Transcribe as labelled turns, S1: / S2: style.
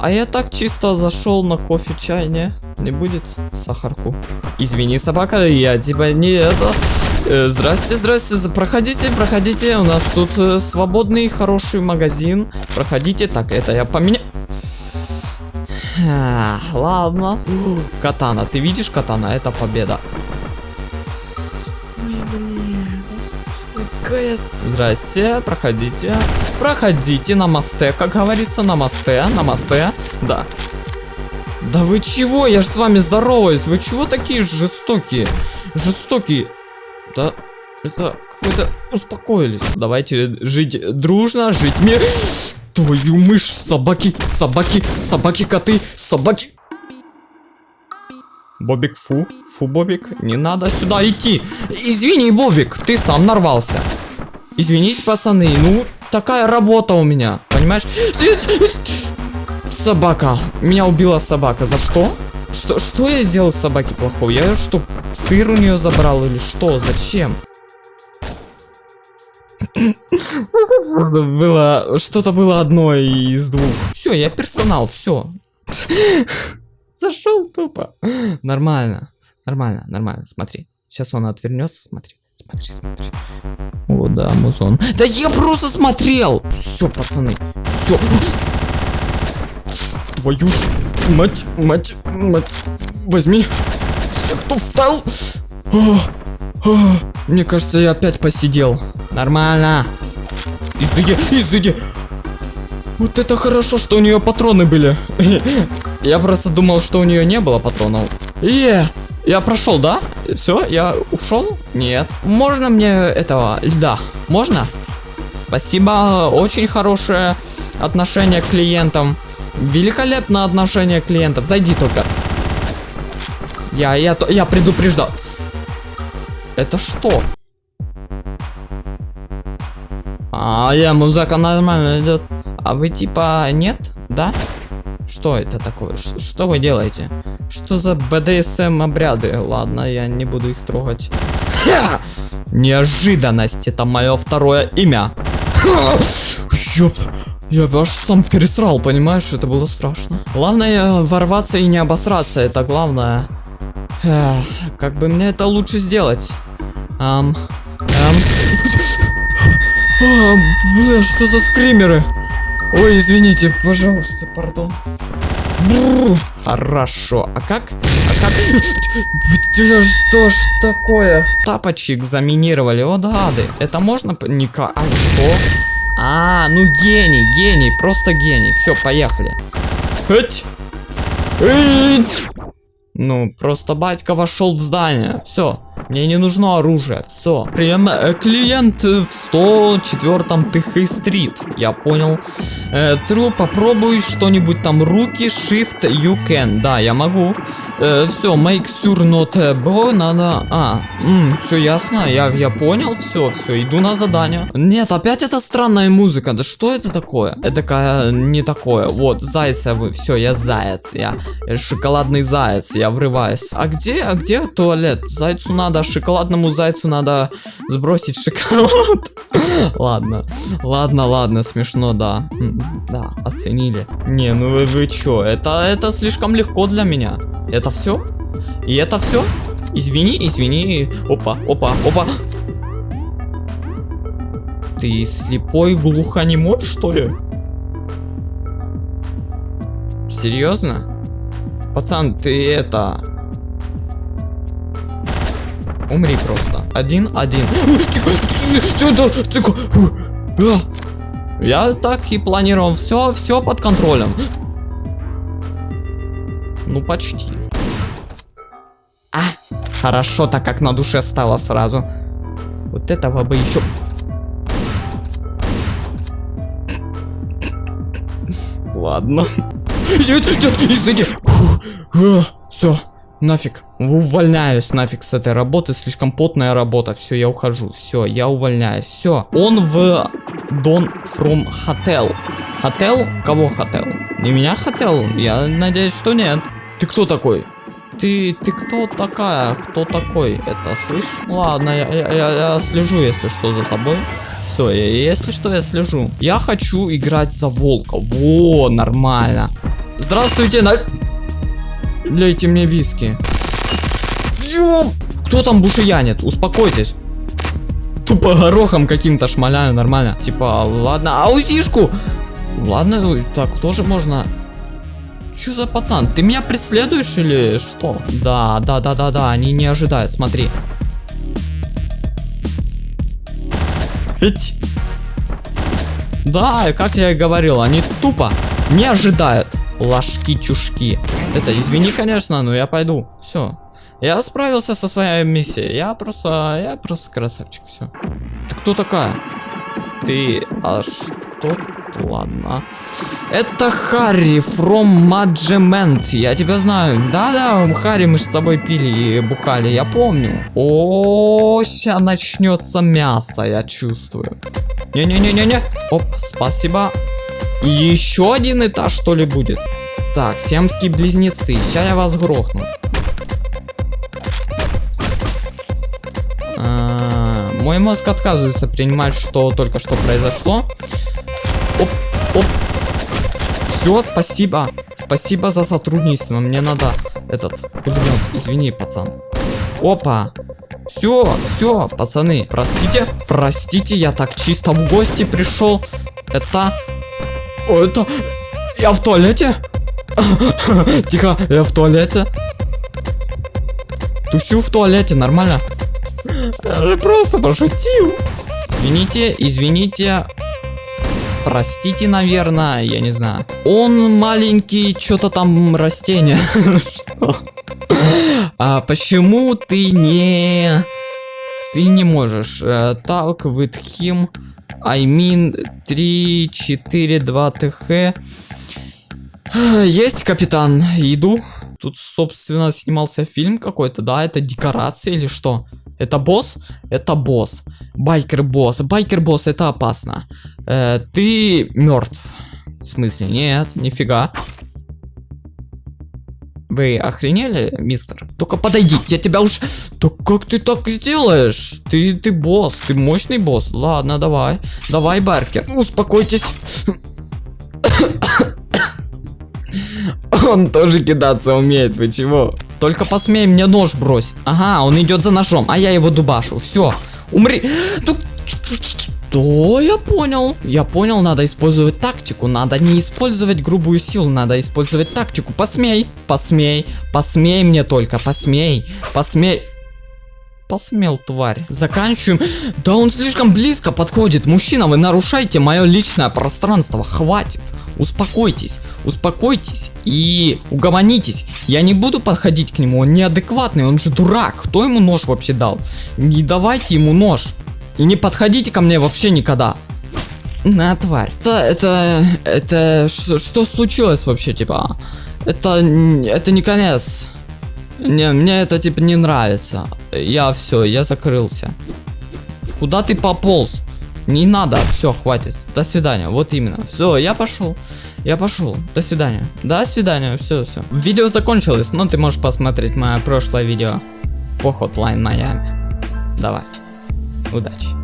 S1: А я так чисто зашел на кофе, чай, не? Не будет сахарку. Извини, собака, я тебя не это... Э, здрасте, здрасте, проходите, проходите. У нас тут э, свободный, хороший магазин. Проходите. Так, это я поменяю. А, Ладно. Катана, ты видишь катана? Это победа. С- Здрасте, проходите. Проходите на мосте, как говорится, на мосте, на мосте. Да. Да вы чего? Я же с вами здороваюсь. Вы чего такие жестокие? Жестокие. Да, это какой-то... Успокоились. Давайте жить дружно, жить мир. Твою мышь, собаки, собаки, собаки, коты, собаки. Бобик, фу, фу, Бобик, не надо сюда идти. Извини, Бобик, ты сам нарвался. Извините, пацаны, ну, такая работа у меня, понимаешь? Собака, меня убила собака, за что? Что, что я сделал с собаки плохого? Я что, сыр у нее забрал или что? Зачем? Было, что-то было одно из двух. Все, я персонал, все. Зашел тупо. Нормально, нормально, нормально. Смотри, сейчас он отвернется, смотри, смотри, смотри. О, да, музон. Да я просто смотрел. Все, пацаны, все. Твою ж мать, мать, мать. Возьми. Все, кто встал? О, о, мне кажется, я опять посидел. Нормально. Изыди, изыди. Вот это хорошо, что у нее патроны были. Я просто думал, что у нее не было патронов. Е, я прошел, да? Все, я ушел? Нет. Можно мне этого льда? Можно? Спасибо, очень хорошее отношение к клиентам. Великолепное отношение к клиентам. Зайди только. Я, я, я предупреждал. Это что? А, я, музыка нормально идет. А вы типа нет? Да? Что это такое? Ш- что вы делаете? Что за БДСМ обряды? Ладно, я не буду их трогать. Ха! Неожиданность, это мое второе имя. Ха! Ёпта. Я аж сам пересрал, понимаешь? Это было страшно. Главное ворваться и не обосраться, это главное. Эх, как бы мне это лучше сделать? Ам, ам. А, бля, что за скримеры? Ой, извините, пожалуйста, пардон. Бррр. Хорошо, а как? А как? Да что ж такое? Тапочек заминировали, о гады. Это можно? Ника... А что? А, ну гений, гений, просто гений. Все, поехали. Эть! Эть! Ну, просто батька вошел в здание. Все. Мне не нужно оружие. Все. Прям э, клиент в 104 Тихой стрит. Я понял. Э, Тру, попробуй что-нибудь там. Руки, shift, you can. Да, я могу. Все, make sure not э, bro, надо... А, все ясно. Я, я понял. Все, все, иду на задание. Нет, опять это странная музыка. Да что это такое? Это такая, не такое. Вот, зайца вы. Все, я заяц. Я э, шоколадный заяц. Я врываюсь. А где, а где туалет? Зайцу надо, шоколадному зайцу надо сбросить шоколад. Ладно, ладно, ладно, смешно, да. Да, оценили. Не, ну вы, вы чё, это, это слишком легко для меня. Это все? И это все? Извини, извини. Опа, опа, опа. Ты слепой, глухонемой, что ли? Серьезно? Пацан, ты это... Умри просто. Один-один. Я так и планировал. Все, все под контролем. Ну, почти. А, хорошо, так как на душе стало сразу. Вот этого бы еще... Ладно. Извини. Все, нафиг. Увольняюсь нафиг с этой работы. Слишком потная работа. Все, я ухожу. Все, я увольняюсь. Все. Он в Don from Hotel. Хотел? Кого хотел? Не меня хотел? Я надеюсь, что нет. Ты кто такой? Ты, ты кто такая? Кто такой? Это слышь? Ладно, я, я, я, слежу, если что, за тобой. Все, если что, я слежу. Я хочу играть за волка. Во, нормально. Здравствуйте, на... Лейте мне виски. Ёп! Кто там бушиянит? Успокойтесь. Тупо горохом каким-то шмаляю, нормально. Типа, ладно, аузишку! Ладно, так тоже можно. Что за пацан? Ты меня преследуешь или что? Да, да, да, да, да, они не ожидают, смотри. Эть. Да, как я и говорил, они тупо не ожидают. Ложки-чушки. Это, извини, конечно, но я пойду. Все. Я справился со своей миссией. Я просто, я просто красавчик, все. Ты кто такая? Ты, а что? Ладно. Это Харри from Maджемент. Я тебя знаю. Да-да, Харри, мы с тобой пили и бухали, я помню. О, сейчас начнется мясо, я чувствую. Не-не-не-не-не. Оп, спасибо. Еще один этаж, что ли, будет? Так, семские близнецы. Сейчас я вас грохну. А, мой мозг отказывается принимать, что только что произошло. Оп. Все, спасибо. Спасибо за сотрудничество. Мне надо этот пулемет. Извини, пацан. Опа. Все, все, пацаны. Простите, простите, я так чисто в гости пришел. Это... О, это... Я в туалете? Тихо, я в туалете. Тусю в туалете, нормально? Я же просто пошутил. Извините, извините. Простите, наверное, я не знаю. Он маленький, что-то там растение. Что? А почему ты не... Ты не можешь. Talk with him. I mean 3, 4, 2 ТХ. Есть, капитан. Иду. Тут, собственно, снимался фильм какой-то, да? Это декорация или что? Это босс? Это босс. Байкер-босс. Байкер-босс, это опасно. Э, ты мертв. В смысле? Нет, нифига. Вы охренели, мистер? Только подойди, я тебя уж... Да как ты так сделаешь? Ты, ты босс, ты мощный босс. Ладно, давай. Давай, Баркер. Успокойтесь. Он тоже кидаться умеет, вы чего? Только посмей мне нож бросить. Ага, он идет за ножом, а я его дубашу. Все, умри. Что? Я понял. Я понял, надо использовать тактику. Надо не использовать грубую силу, надо использовать тактику. Посмей, посмей, посмей мне только, посмей, посмей посмел, тварь. Заканчиваем. Да он слишком близко подходит. Мужчина, вы нарушаете мое личное пространство. Хватит. Успокойтесь. Успокойтесь. И угомонитесь. Я не буду подходить к нему. Он неадекватный. Он же дурак. Кто ему нож вообще дал? Не давайте ему нож. И не подходите ко мне вообще никогда. На, тварь. Это, это, это, что, случилось вообще, типа? Это, это не конец. Не, мне это типа не нравится. Я все, я закрылся. Куда ты пополз? Не надо, все, хватит. До свидания. Вот именно. Все, я пошел. Я пошел. До свидания. До свидания. Все, все. Видео закончилось, но ты можешь посмотреть мое прошлое видео по Hotline Miami. Давай. Udati.